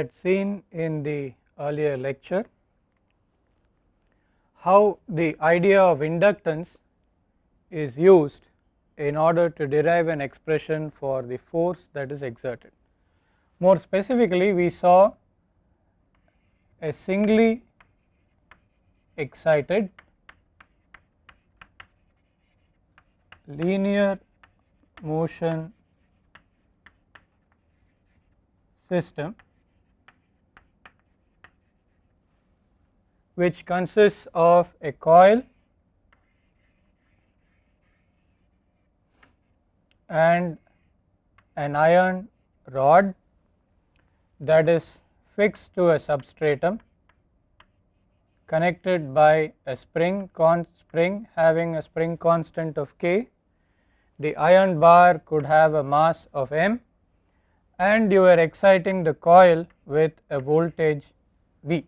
had seen in the earlier lecture how the idea of inductance is used in order to derive an expression for the force that is exerted. More specifically we saw a singly excited linear motion system which consists of a coil and an iron rod that is fixed to a substratum connected by a spring spring having a spring constant of k. The iron bar could have a mass of m and you are exciting the coil with a voltage V.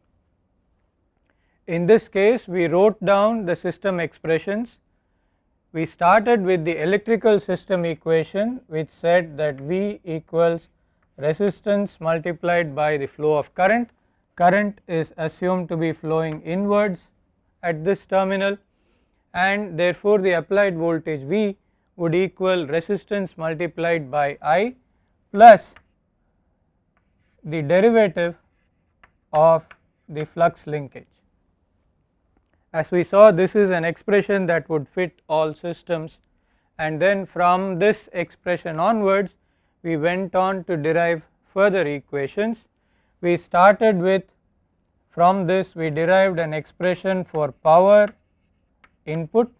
In this case we wrote down the system expressions we started with the electrical system equation which said that V equals resistance multiplied by the flow of current. Current is assumed to be flowing inwards at this terminal and therefore the applied voltage V would equal resistance multiplied by I plus the derivative of the flux linkage. As we saw this is an expression that would fit all systems and then from this expression onwards we went on to derive further equations. We started with from this we derived an expression for power input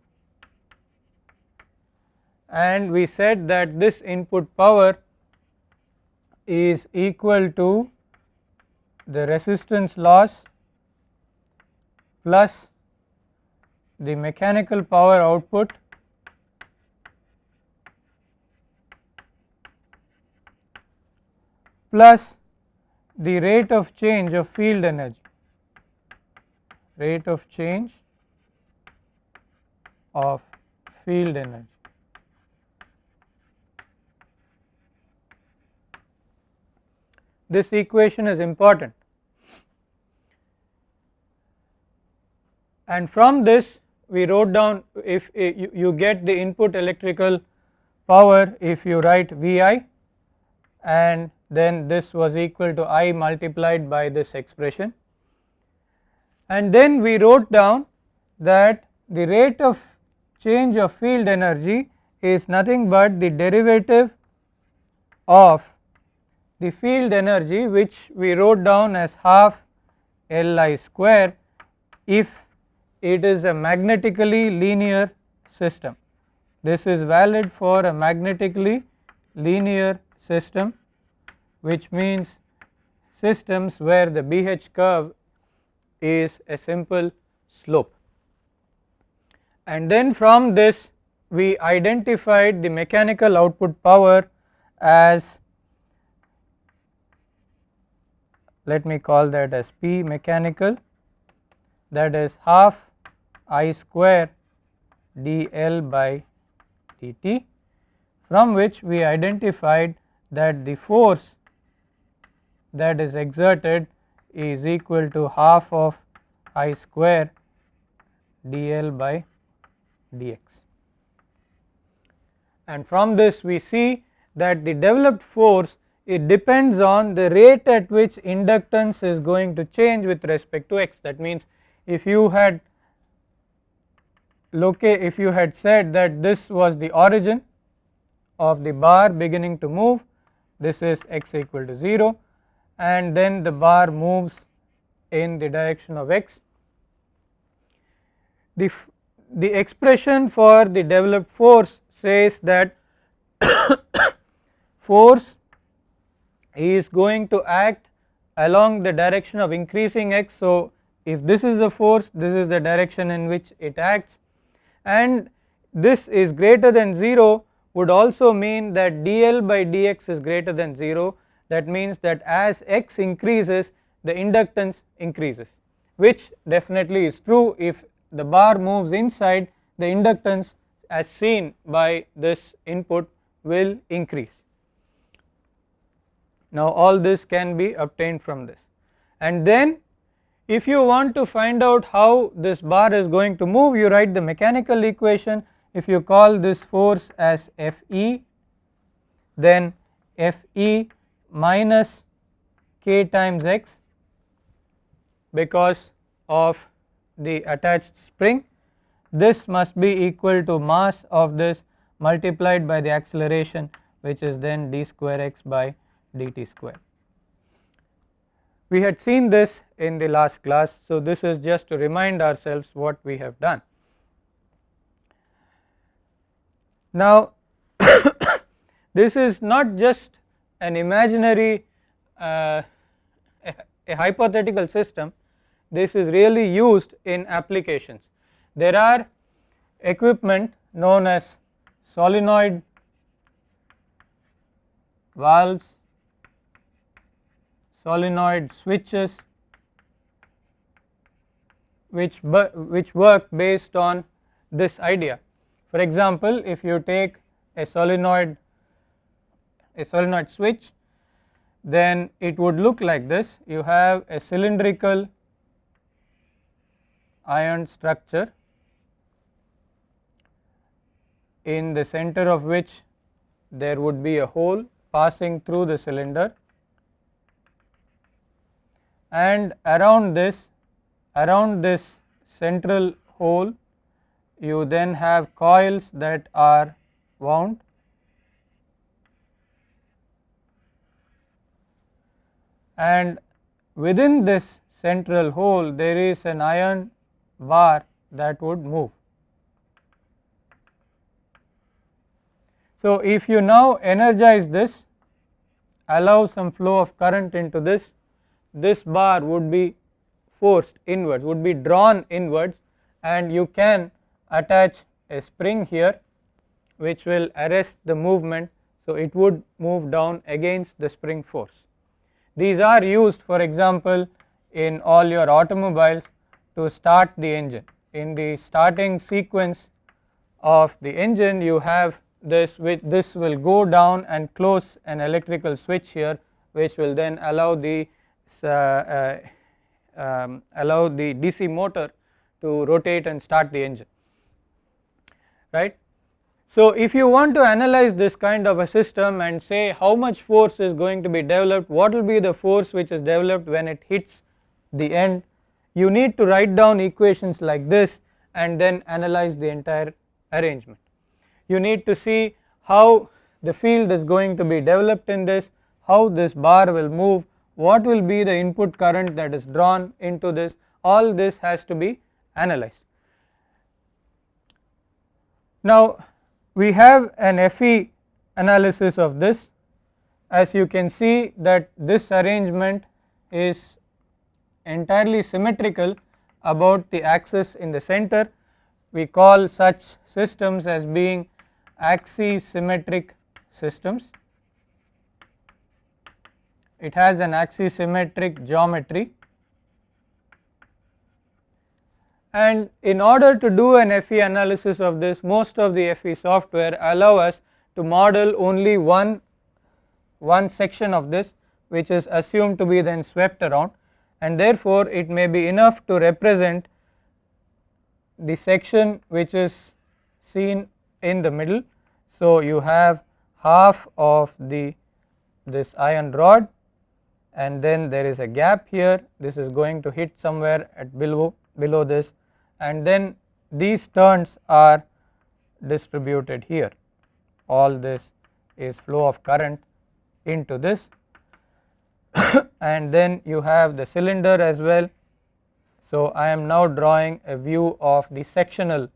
and we said that this input power is equal to the resistance loss plus the mechanical power output plus the rate of change of field energy rate of change of field energy. This equation is important and from this we wrote down if eh, you, you get the input electrical power if you write Vi and then this was equal to I multiplied by this expression. And then we wrote down that the rate of change of field energy is nothing but the derivative of the field energy which we wrote down as half Li square if it is a magnetically linear system. This is valid for a magnetically linear system which means systems where the BH curve is a simple slope. And then from this we identified the mechanical output power as let me call that as P mechanical that is half I square dl by dt from which we identified that the force that is exerted is equal to half of I square dl by dx. And from this we see that the developed force it depends on the rate at which inductance is going to change with respect to x that means if you had locate if you had said that this was the origin of the bar beginning to move this is x equal to 0 and then the bar moves in the direction of x. The, the expression for the developed force says that force is going to act along the direction of increasing x. So, if this is the force this is the direction in which it acts and this is greater than 0 would also mean that dl by dx is greater than 0 that means that as x increases the inductance increases which definitely is true. If the bar moves inside the inductance as seen by this input will increase. Now all this can be obtained from this. And then if you want to find out how this bar is going to move you write the mechanical equation if you call this force as Fe then Fe minus k times x because of the attached spring this must be equal to mass of this multiplied by the acceleration which is then d square x by dt square. We had seen this in the last class so this is just to remind ourselves what we have done. Now this is not just an imaginary uh, a, a hypothetical system this is really used in applications. There are equipment known as solenoid valves, solenoid switches which, which work based on this idea. For example, if you take a solenoid a solenoid switch then it would look like this you have a cylindrical iron structure in the center of which there would be a hole passing through the cylinder and around this around this central hole you then have coils that are wound and within this central hole there is an iron bar that would move. So, if you now energize this allow some flow of current into this, this bar would be forced inwards would be drawn inwards and you can attach a spring here which will arrest the movement. So, it would move down against the spring force. These are used for example in all your automobiles to start the engine. In the starting sequence of the engine you have this which this will go down and close an electrical switch here which will then allow the um, allow the DC motor to rotate and start the engine right. So if you want to analyze this kind of a system and say how much force is going to be developed what will be the force which is developed when it hits the end you need to write down equations like this and then analyze the entire arrangement. You need to see how the field is going to be developed in this, how this bar will move, what will be the input current that is drawn into this, all this has to be analyzed. Now we have an FE analysis of this as you can see that this arrangement is entirely symmetrical about the axis in the center. We call such systems as being axisymmetric systems. It has an axisymmetric geometry. And in order to do an FE analysis of this most of the FE software allow us to model only one one section of this which is assumed to be then swept around. And therefore it may be enough to represent the section which is seen in the middle. So you have half of the this iron rod and then there is a gap here this is going to hit somewhere at below below this and then these turns are distributed here all this is flow of current into this and then you have the cylinder as well. So I am now drawing a view of the sectional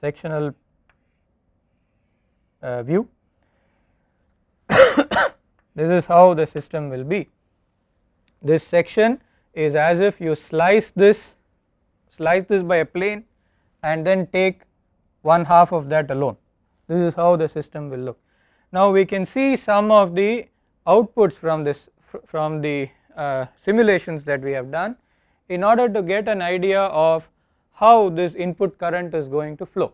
sectional uh, view. this is how the system will be. This section is as if you slice this slice this by a plane and then take one half of that alone. This is how the system will look. Now we can see some of the outputs from this from the uh, simulations that we have done in order to get an idea of how this input current is going to flow.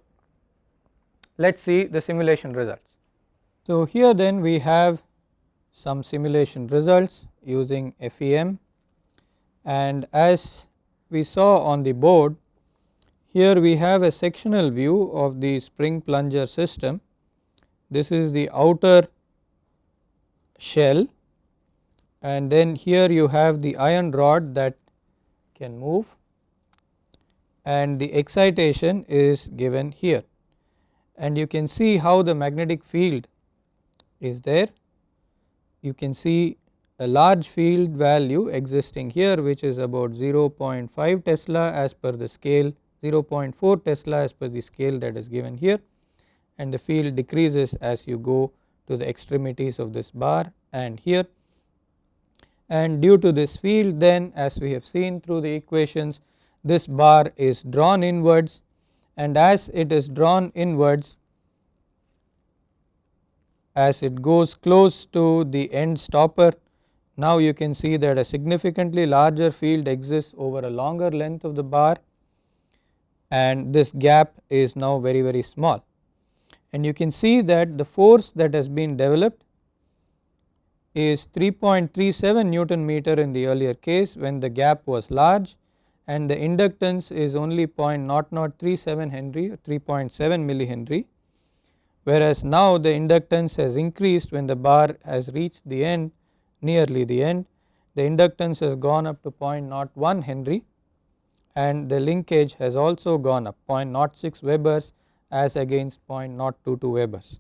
Let us see the simulation results. So here then we have some simulation results using FEM and as we saw on the board here we have a sectional view of the spring plunger system. This is the outer shell and then here you have the iron rod that can move and the excitation is given here and you can see how the magnetic field is there. You can see a large field value existing here which is about 0.5 Tesla as per the scale 0.4 Tesla as per the scale that is given here. And the field decreases as you go to the extremities of this bar and here. And due to this field then as we have seen through the equations this bar is drawn inwards. And as it is drawn inwards as it goes close to the end stopper. Now you can see that a significantly larger field exists over a longer length of the bar and this gap is now very very small. And you can see that the force that has been developed is 3.37 Newton meter in the earlier case when the gap was large and the inductance is only 0.0037 Henry 3.7 millihenry whereas now the inductance has increased when the bar has reached the end nearly the end the inductance has gone up to 0.01 Henry and the linkage has also gone up 0.06 Webers as against 0.022 Webers.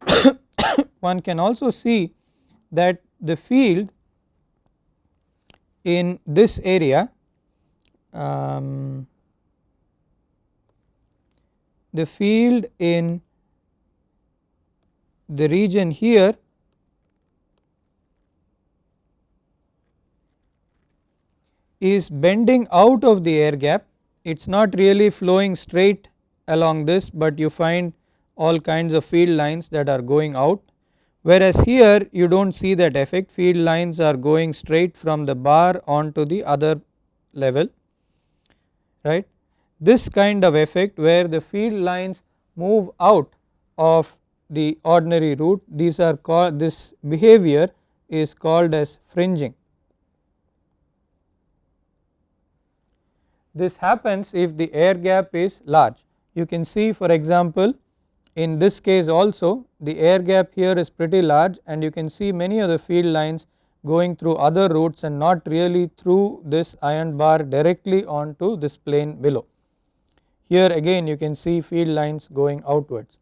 One can also see that the field in this area um, the field in the region here is bending out of the air gap. It is not really flowing straight along this but you find all kinds of field lines that are going out. Whereas here you do not see that effect. Field lines are going straight from the bar onto the other level right. This kind of effect where the field lines move out of the ordinary route these are called this behavior is called as fringing This happens if the air gap is large. You can see for example in this case also the air gap here is pretty large and you can see many of the field lines going through other routes and not really through this iron bar directly onto this plane below. Here again you can see field lines going outwards.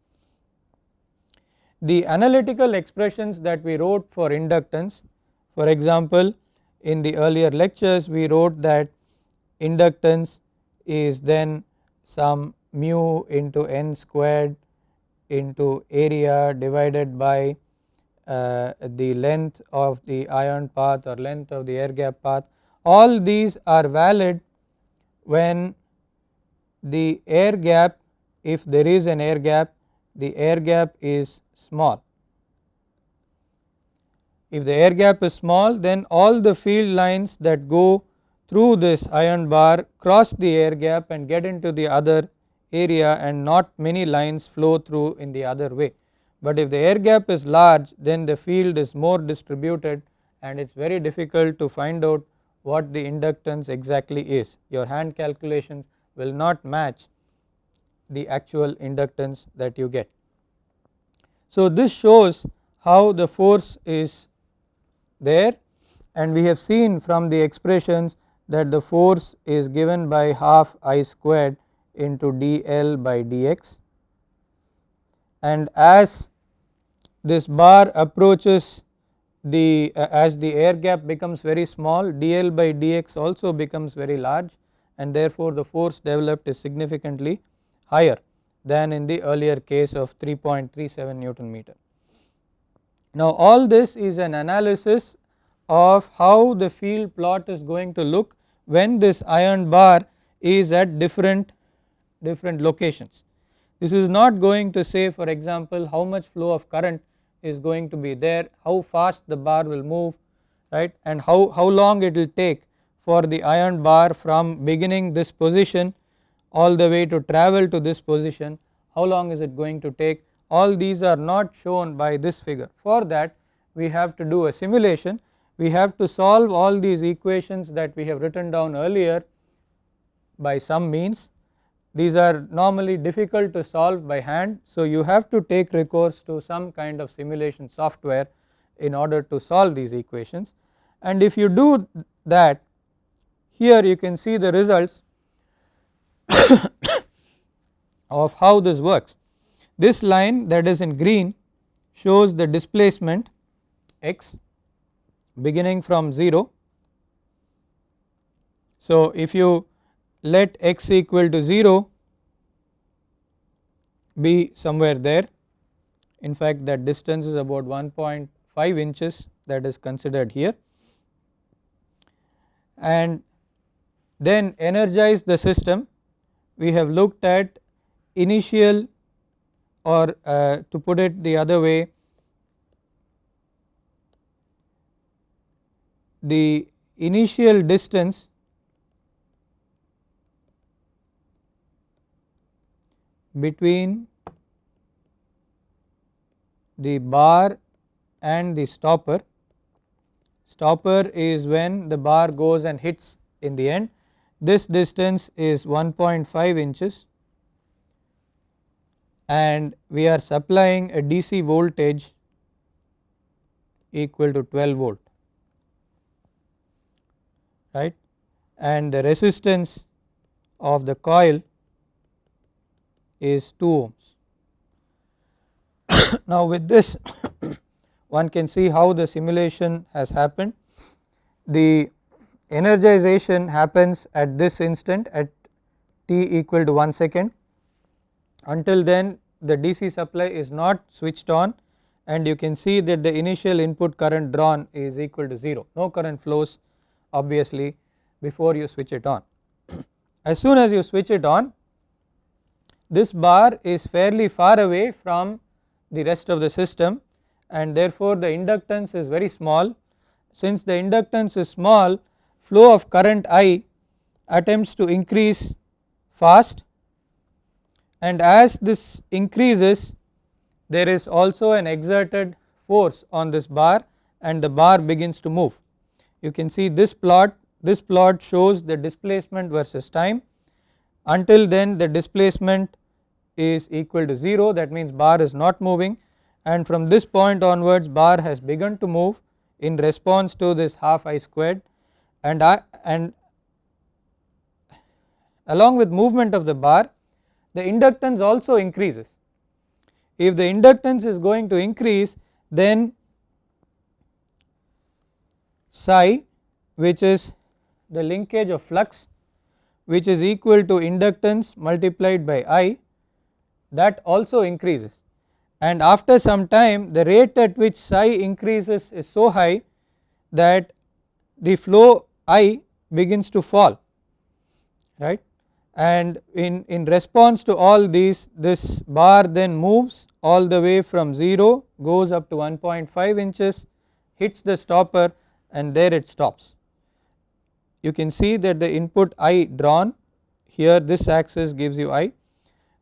The analytical expressions that we wrote for inductance for example in the earlier lectures we wrote that inductance is then some mu into n squared into area divided by uh, the length of the iron path or length of the air gap path. All these are valid when the air gap if there is an air gap the air gap is small. If the air gap is small then all the field lines that go through this iron bar cross the air gap and get into the other area and not many lines flow through in the other way. But if the air gap is large then the field is more distributed and it is very difficult to find out what the inductance exactly is your hand calculations will not match the actual inductance that you get. So this shows how the force is there and we have seen from the expressions that the force is given by half I squared into dl by dx. And as this bar approaches the uh, as the air gap becomes very small dl by dx also becomes very large and therefore the force developed is significantly higher than in the earlier case of 3.37 Newton meter. Now all this is an analysis of how the field plot is going to look when this iron bar is at different different locations. This is not going to say for example how much flow of current is going to be there, how fast the bar will move right and how, how long it will take for the iron bar from beginning this position all the way to travel to this position, how long is it going to take all these are not shown by this figure. For that we have to do a simulation we have to solve all these equations that we have written down earlier by some means these are normally difficult to solve by hand. So, you have to take recourse to some kind of simulation software in order to solve these equations and if you do that here you can see the results of how this works. This line that is in green shows the displacement x beginning from 0. So, if you let x equal to 0 be somewhere there in fact that distance is about 1.5 inches that is considered here and then energize the system we have looked at initial or uh, to put it the other way the initial distance between the bar and the stopper. Stopper is when the bar goes and hits in the end. This distance is 1.5 inches and we are supplying a DC voltage equal to 12 volt right and the resistance of the coil is 2 ohms. now with this one can see how the simulation has happened. The energization happens at this instant at t equal to 1 second until then the DC supply is not switched on and you can see that the initial input current drawn is equal to 0 no current flows obviously before you switch it on. as soon as you switch it on this bar is fairly far away from the rest of the system and therefore the inductance is very small. Since the inductance is small flow of current I attempts to increase fast and as this increases there is also an exerted force on this bar and the bar begins to move. You can see this plot, this plot shows the displacement versus time. Until then the displacement is equal to 0 that means bar is not moving. And from this point onwards bar has begun to move in response to this half I squared and I and along with movement of the bar the inductance also increases. If the inductance is going to increase then psi which is the linkage of flux which is equal to inductance multiplied by I that also increases and after some time the rate at which psi increases is so high that the flow I begins to fall right and in, in response to all these this bar then moves all the way from 0 goes up to 1.5 inches hits the stopper and there it stops. You can see that the input I drawn here this axis gives you I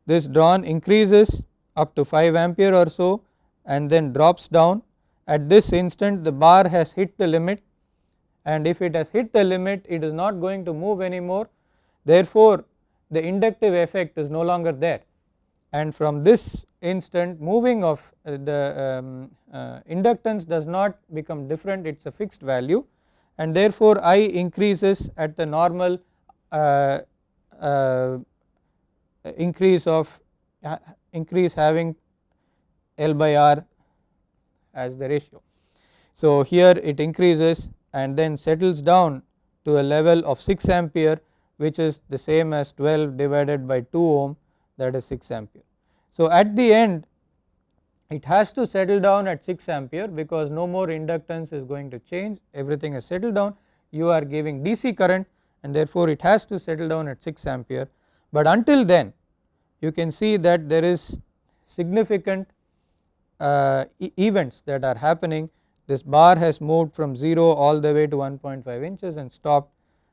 this drawn increases up to 5 ampere or so and then drops down at this instant the bar has hit the limit and if it has hit the limit it is not going to move anymore. Therefore the inductive effect is no longer there. And from this instant moving of uh, the um, uh, inductance does not become different it is a fixed value. And therefore I increases at the normal uh, uh increase of increase having L by R as the ratio. So, here it increases and then settles down to a level of 6 ampere which is the same as 12 divided by 2 ohm that is 6 ampere. So, at the end it has to settle down at 6 ampere because no more inductance is going to change. Everything has settled down. You are giving DC current and therefore it has to settle down at 6 ampere. But until then you can see that there is significant uh, e events that are happening this bar has moved from 0 all the way to 1.5 inches and stopped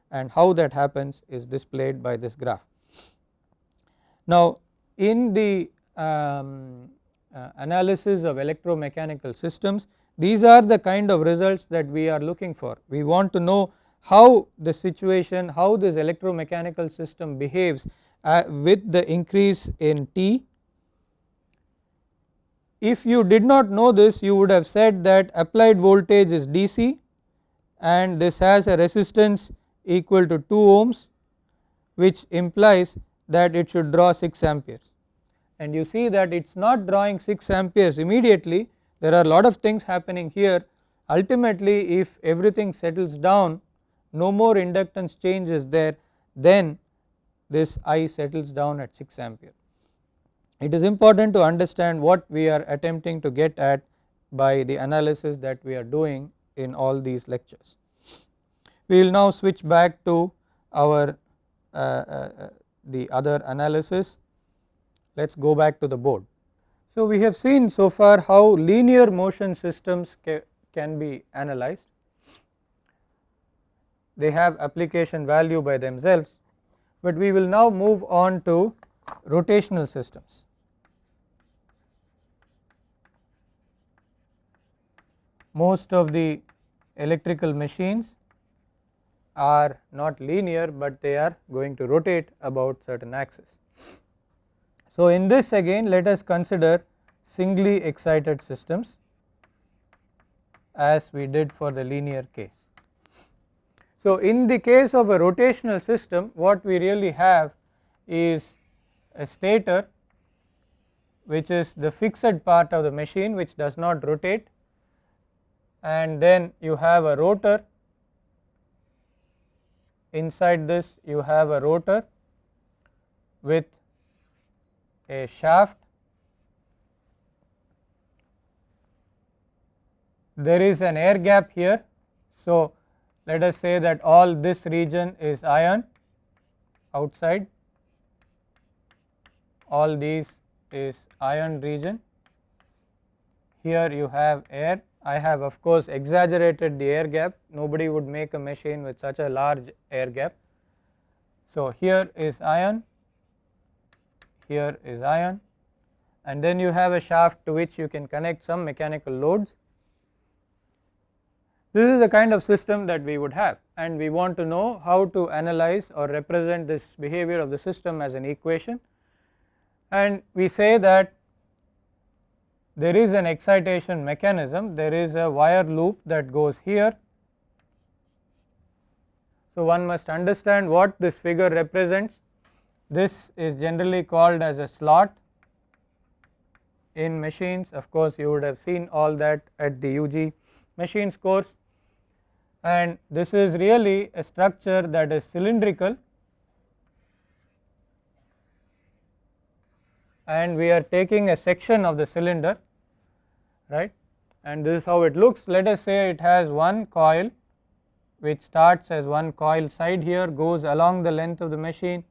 and how that happens is displayed by this graph. Now in the um, uh, analysis of electromechanical systems these are the kind of results that we are looking for. We want to know how the situation, how this electromechanical system behaves uh, with the increase in T. If you did not know this you would have said that applied voltage is DC and this has a resistance equal to 2 ohms which implies that it should draw 6 amperes. And you see that it is not drawing 6 amperes immediately. There are a lot of things happening here. Ultimately if everything settles down no more inductance change is there then this I settles down at 6 ampere. It is important to understand what we are attempting to get at by the analysis that we are doing in all these lectures. We will now switch back to our uh, uh, the other analysis let us go back to the board. So, we have seen so far how linear motion systems ca can be analyzed, they have application value by themselves, but we will now move on to rotational systems. Most of the electrical machines are not linear, but they are going to rotate about certain axis. So, in this again let us consider singly excited systems as we did for the linear case. So, in the case of a rotational system what we really have is a stator which is the fixed part of the machine which does not rotate and then you have a rotor. Inside this you have a rotor with a shaft. There is an air gap here. So, let us say that all this region is iron outside. All these is iron region. Here you have air I have of course exaggerated the air gap. Nobody would make a machine with such a large air gap. So, here is iron. Here is iron. And then you have a shaft to which you can connect some mechanical loads. This is the kind of system that we would have. And we want to know how to analyze or represent this behavior of the system as an equation. And we say that there is an excitation mechanism there is a wire loop that goes here. So, one must understand what this figure represents. This is generally called as a slot in machines. Of course you would have seen all that at the UG machines course. And this is really a structure that is cylindrical. And we are taking a section of the cylinder right? And this is how it looks. Let us say it has one coil which starts as one coil side here goes along the length of the machine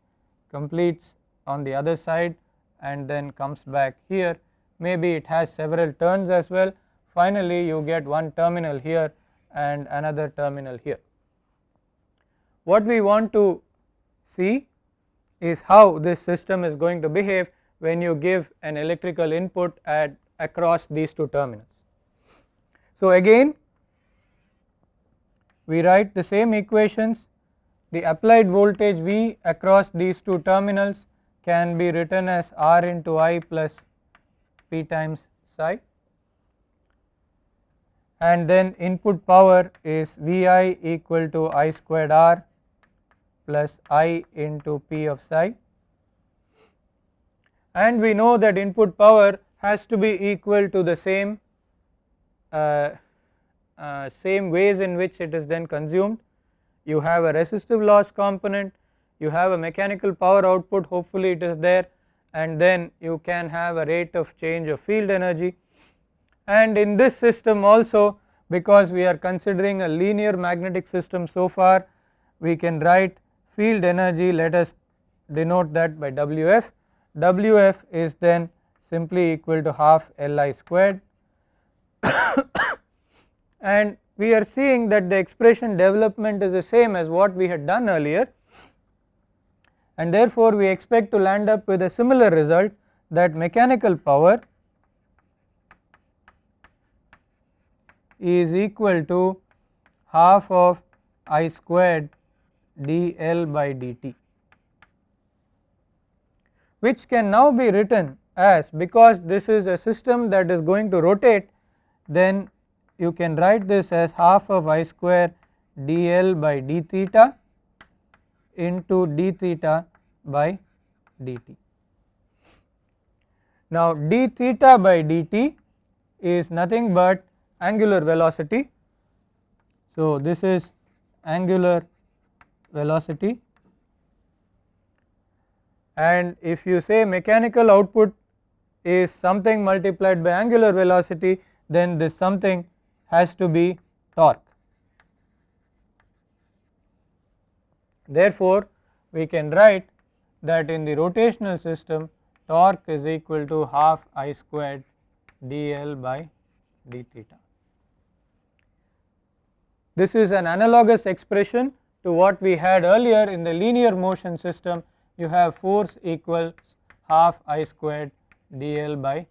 completes on the other side and then comes back here. Maybe it has several turns as well. Finally you get one terminal here and another terminal here. What we want to see is how this system is going to behave when you give an electrical input at across these two terminals. So, again we write the same equations. The applied voltage V across these two terminals can be written as R into I plus P times psi. And then input power is Vi equal to I squared R plus I into P of psi. And we know that input power has to be equal to the same uh, uh, same ways in which it is then consumed. You have a resistive loss component, you have a mechanical power output hopefully it is there and then you can have a rate of change of field energy. And in this system also because we are considering a linear magnetic system so far we can write field energy let us denote that by Wf, Wf is then simply equal to half Li squared. And we are seeing that the expression development is the same as what we had done earlier. And therefore we expect to land up with a similar result that mechanical power is equal to half of I squared dl by dt which can now be written as because this is a system that is going to rotate then you can write this as half of I square dl by d theta into d theta by dt. Now d theta by dt is nothing but angular velocity. So this is angular velocity and if you say mechanical output is something multiplied by angular velocity then this something has to be torque. Therefore, we can write that in the rotational system torque is equal to half I squared dl by d theta. This is an analogous expression to what we had earlier in the linear motion system you have force equals half I squared dl by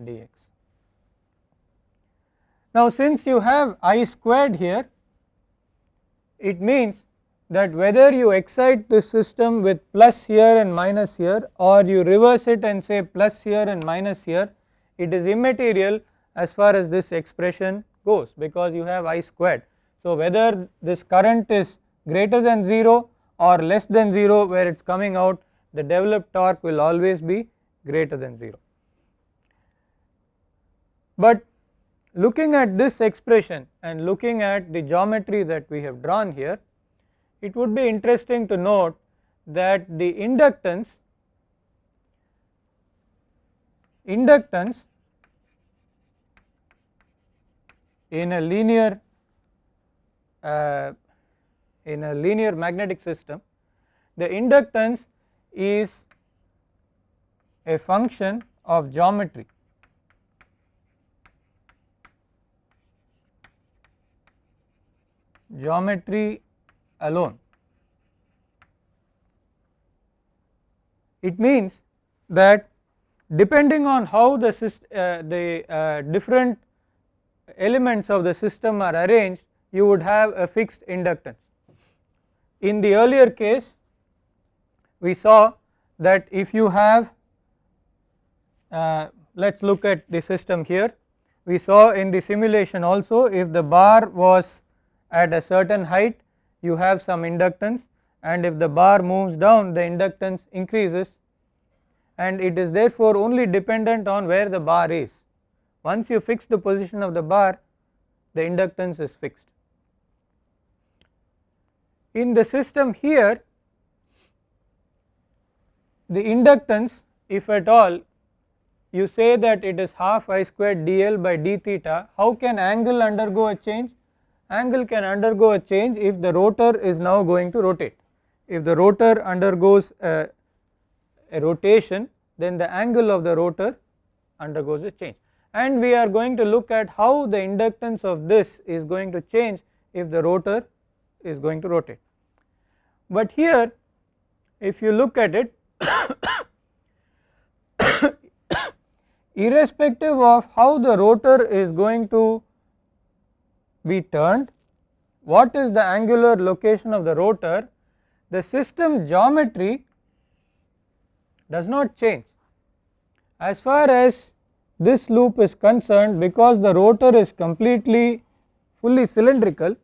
dx. Now since you have I squared here it means that whether you excite the system with plus here and minus here or you reverse it and say plus here and minus here it is immaterial as far as this expression goes because you have I squared. So whether this current is greater than 0 or less than 0 where it is coming out the developed torque will always be greater than 0. But looking at this expression and looking at the geometry that we have drawn here it would be interesting to note that the inductance inductance in a linear uh, in a linear magnetic system the inductance is a function of geometry geometry alone. It means that depending on how the, uh, the uh, different elements of the system are arranged you would have a fixed inductance. In the earlier case we saw that if you have uh, let us look at the system here we saw in the simulation also if the bar was at a certain height you have some inductance and if the bar moves down the inductance increases and it is therefore only dependent on where the bar is. Once you fix the position of the bar the inductance is fixed. In the system here the inductance if at all you say that it is half I squared dl by d theta how can angle undergo a change angle can undergo a change if the rotor is now going to rotate. If the rotor undergoes a, a rotation then the angle of the rotor undergoes a change and we are going to look at how the inductance of this is going to change if the rotor is going to rotate. But here if you look at it irrespective of how the rotor is going to be turned, what is the angular location of the rotor, the system geometry does not change. As far as this loop is concerned because the rotor is completely fully cylindrical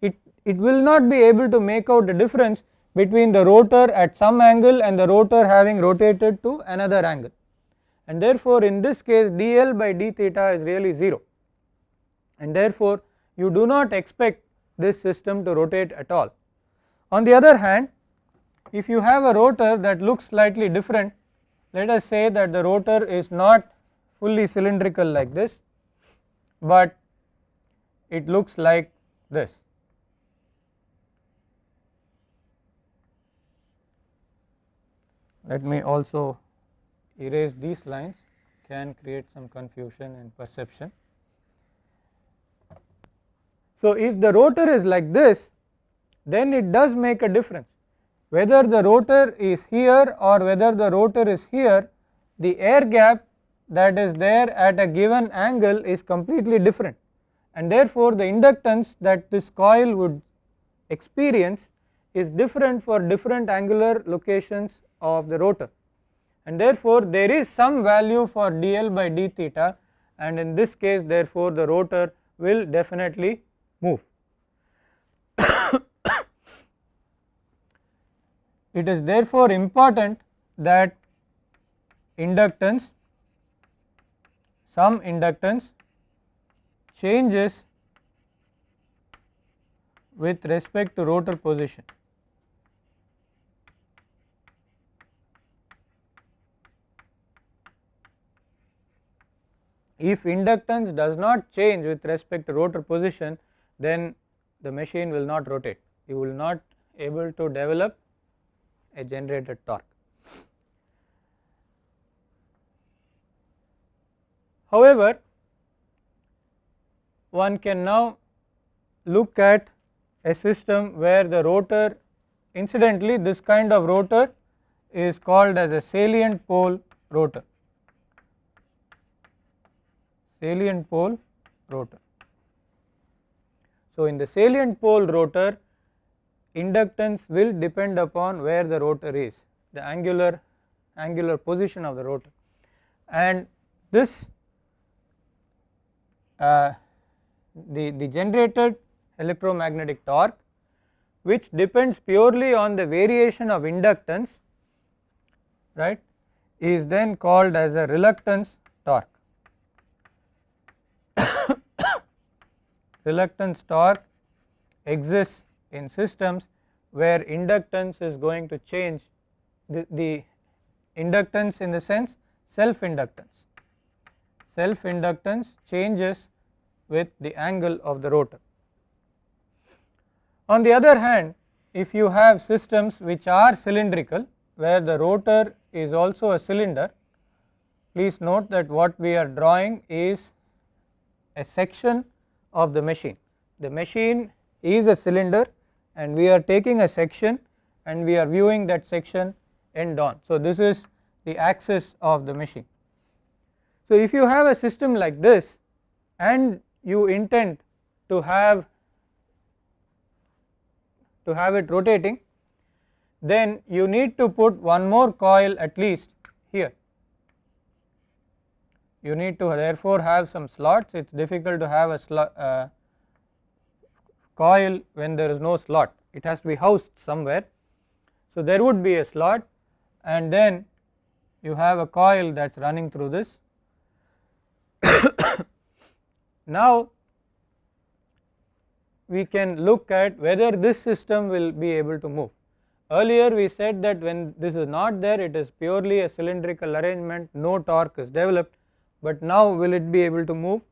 it, it will not be able to make out the difference between the rotor at some angle and the rotor having rotated to another angle and therefore in this case dl by d theta is really 0 and therefore you do not expect this system to rotate at all. On the other hand if you have a rotor that looks slightly different let us say that the rotor is not fully cylindrical like this but it looks like this. Let me also erase these lines can create some confusion and perception. So, if the rotor is like this then it does make a difference whether the rotor is here or whether the rotor is here the air gap that is there at a given angle is completely different. and therefore, the inductance that this coil would experience is different for different angular locations of the rotor and therefore, there is some value for dl by d theta and in this case therefore, the rotor will definitely move. it is therefore important that inductance some inductance changes with respect to rotor position. If inductance does not change with respect to rotor position then the machine will not rotate you will not able to develop a generated torque. However, one can now look at a system where the rotor incidentally this kind of rotor is called as a salient pole rotor salient pole rotor. So, in the salient pole rotor inductance will depend upon where the rotor is the angular angular position of the rotor and this uh, the, the generated electromagnetic torque which depends purely on the variation of inductance right is then called as a reluctance torque. Reluctance torque exists in systems where inductance is going to change the, the inductance in the sense self inductance. Self inductance changes with the angle of the rotor. On the other hand if you have systems which are cylindrical where the rotor is also a cylinder please note that what we are drawing is a section of the machine. The machine is a cylinder and we are taking a section and we are viewing that section end on. So, this is the axis of the machine. So, if you have a system like this and you intend to have to have it rotating then you need to put one more coil at least you need to therefore have some slots it is difficult to have a slot uh, coil when there is no slot it has to be housed somewhere. So, there would be a slot and then you have a coil that is running through this. now, we can look at whether this system will be able to move. Earlier we said that when this is not there it is purely a cylindrical arrangement no torque is developed, but now will it be able to move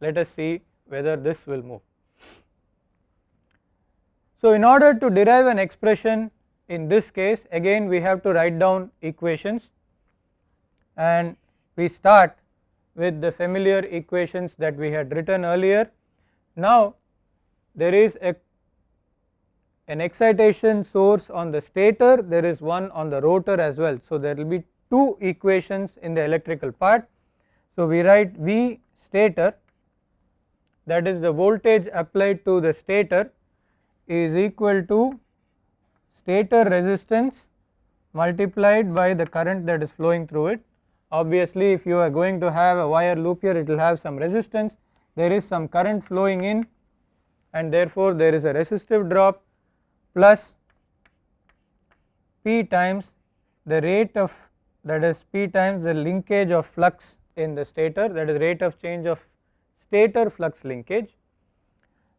let us see whether this will move. So, in order to derive an expression in this case again we have to write down equations and we start with the familiar equations that we had written earlier. Now, there is a an excitation source on the stator there is one on the rotor as well. So, there will be two equations in the electrical part. So, we write V stator that is the voltage applied to the stator is equal to stator resistance multiplied by the current that is flowing through it. Obviously, if you are going to have a wire loop here it will have some resistance there is some current flowing in and therefore, there is a resistive drop plus P times the rate of that is P times the linkage of flux in the stator that is rate of change of stator flux linkage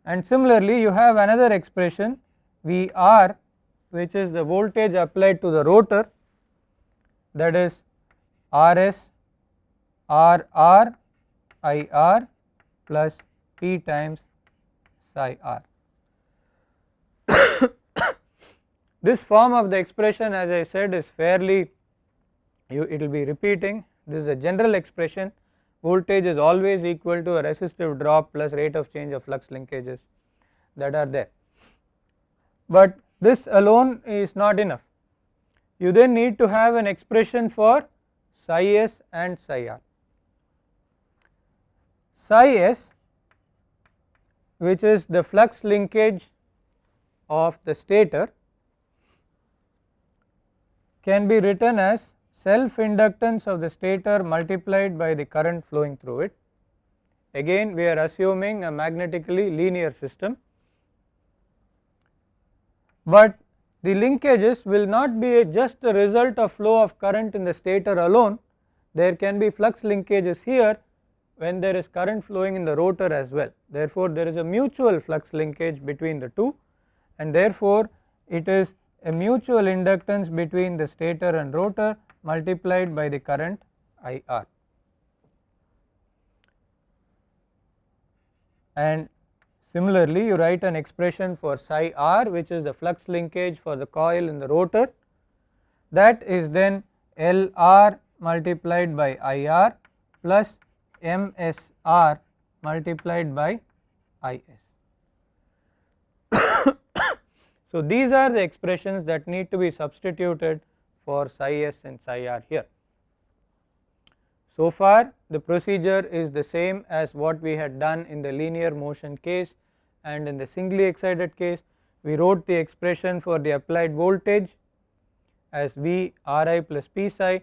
and similarly you have another expression Vr which is the voltage applied to the rotor that is Rs Rr Ir plus P times psi r. this form of the expression as I said is fairly you it will be repeating this is a general expression voltage is always equal to a resistive drop plus rate of change of flux linkages that are there. But this alone is not enough you then need to have an expression for psi s and psi r. Psi s which is the flux linkage of the stator can be written as self inductance of the stator multiplied by the current flowing through it. Again we are assuming a magnetically linear system, but the linkages will not be just the result of flow of current in the stator alone, there can be flux linkages here when there is current flowing in the rotor as well. Therefore, there is a mutual flux linkage between the two and therefore, it is a mutual inductance between the stator and rotor multiplied by the current IR. And similarly, you write an expression for psi r which is the flux linkage for the coil in the rotor that is then L r multiplied by IR plus MSR multiplied by IS. so, these are the expressions that need to be substituted for psi s and psi r here. So far the procedure is the same as what we had done in the linear motion case and in the singly excited case we wrote the expression for the applied voltage as V Ri plus P psi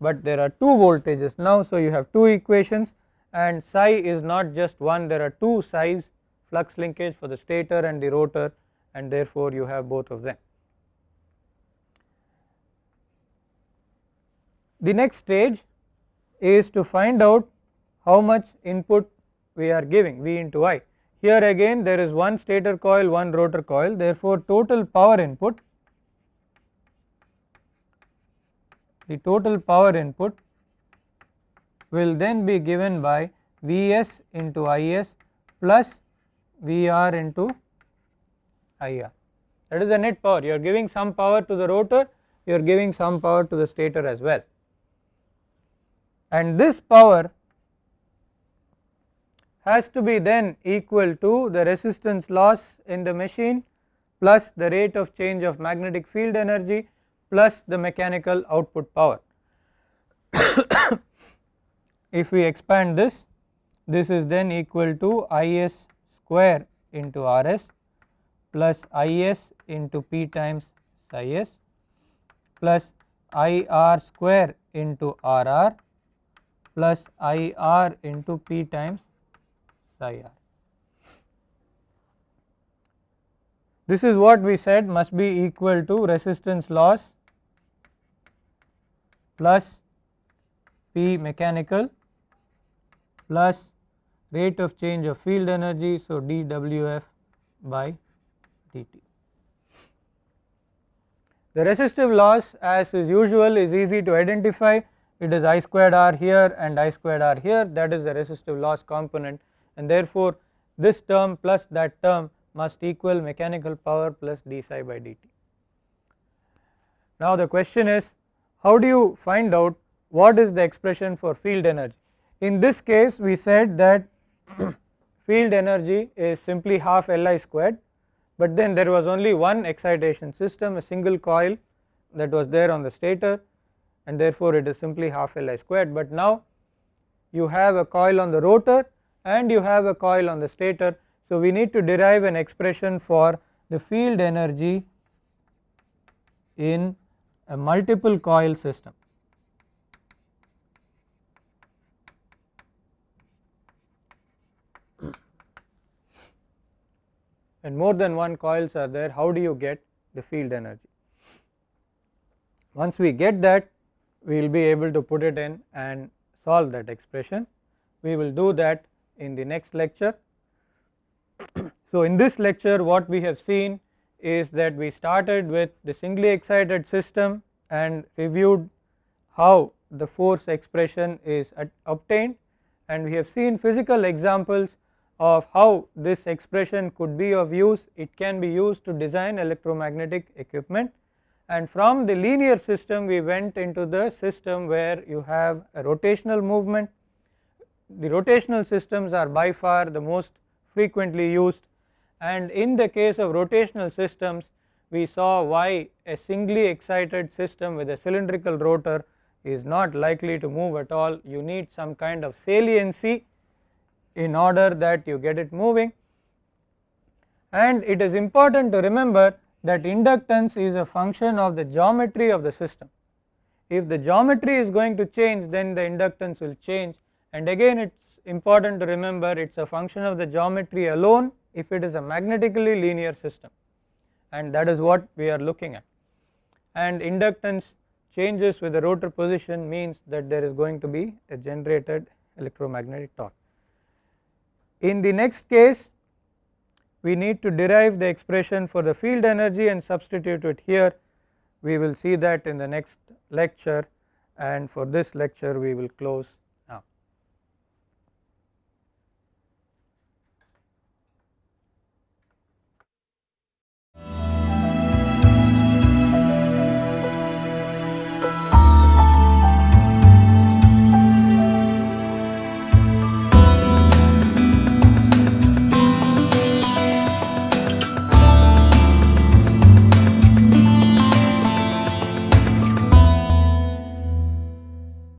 but there are two voltages now. So, you have two equations and psi is not just one there are two psi's flux linkage for the stator and the rotor and therefore, you have both of them. The next stage is to find out how much input we are giving V into I. Here again there is one stator coil, one rotor coil. Therefore, total power input the total power input will then be given by Vs into Is plus Vr into Ir. That is the net power. You are giving some power to the rotor you are giving some power to the stator as well and this power has to be then equal to the resistance loss in the machine plus the rate of change of magnetic field energy plus the mechanical output power. if we expand this, this is then equal to Is square into Rs plus Is into P times psi s plus Ir square into Rr plus Ir into P times psi r. This is what we said must be equal to resistance loss plus P mechanical plus rate of change of field energy. So, dWf by dt. The resistive loss as is usual is easy to identify it is I squared R here and I squared R here that is the resistive loss component and therefore, this term plus that term must equal mechanical power plus d psi by dt. Now the question is how do you find out what is the expression for field energy. In this case we said that field energy is simply half Li squared but then there was only one excitation system a single coil that was there on the stator and therefore it is simply half Li squared but now you have a coil on the rotor and you have a coil on the stator. So we need to derive an expression for the field energy in a multiple coil system. and more than one coils are there how do you get the field energy. Once we get that we will be able to put it in and solve that expression. We will do that in the next lecture. so, in this lecture what we have seen is that we started with the singly excited system and reviewed how the force expression is obtained and we have seen physical examples of how this expression could be of use it can be used to design electromagnetic equipment and from the linear system we went into the system where you have a rotational movement. The rotational systems are by far the most frequently used. And in the case of rotational systems we saw why a singly excited system with a cylindrical rotor is not likely to move at all. You need some kind of saliency in order that you get it moving. And it is important to remember that inductance is a function of the geometry of the system. If the geometry is going to change then the inductance will change and again it is important to remember it is a function of the geometry alone if it is a magnetically linear system and that is what we are looking at and inductance changes with the rotor position means that there is going to be a generated electromagnetic torque. In the next case we need to derive the expression for the field energy and substitute it here. We will see that in the next lecture and for this lecture we will close